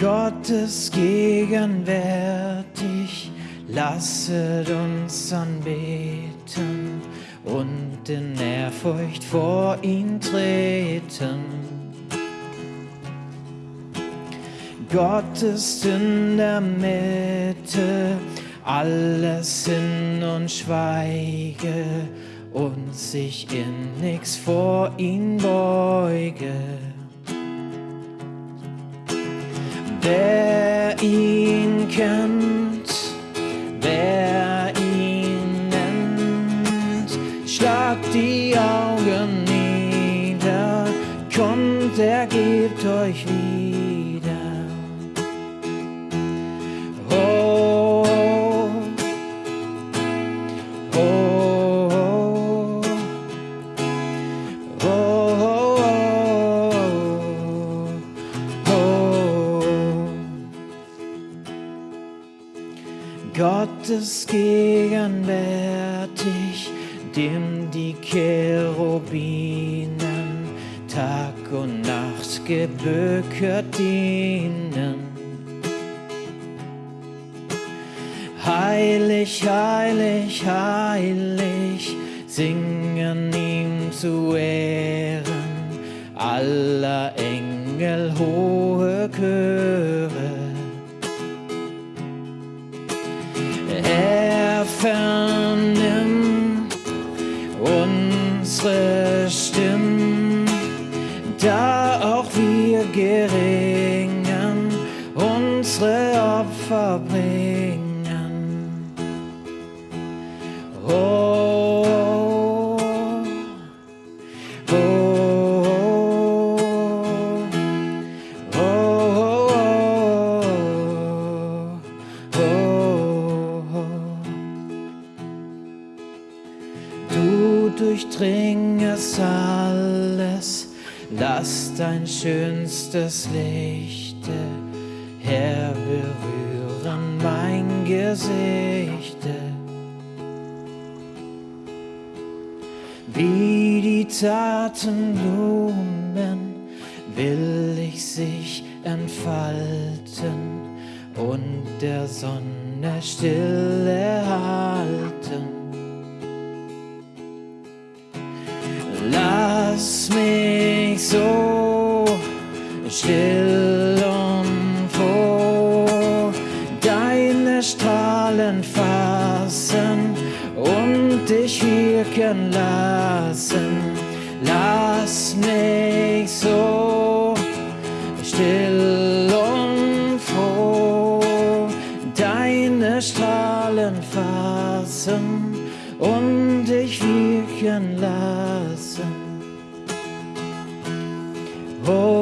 Gottes gegenwärtig, lasset uns anbeten und in Ehrfurcht vor ihn treten. Gott ist in der Mitte, alles hin und schweige und sich in nix vor ihn beuge. Wer ihn kennt, wer ihn nennt, schlagt die Augen nieder, kommt, er gibt euch wieder. Gott ist gegenwärtig, dem die Cherubinen Tag und Nacht gebückert dienen. Heilig, heilig, heilig, singen ihm zu Ehren aller Engel hohe Chöre. Er vernimmt unsere Stimmen, da auch wir geringen unsere Opfer bringen. Du durchdringest alles, lass dein schönstes Lichte Herr berühren mein Gesichte. Wie die zarten Blumen will ich sich entfalten und der Sonne still erhalten. Lass mich so still und froh deine Strahlen fassen und dich wirken lassen. Lass mich so still und froh deine Strahlen fassen und dich wirken lassen. Oh.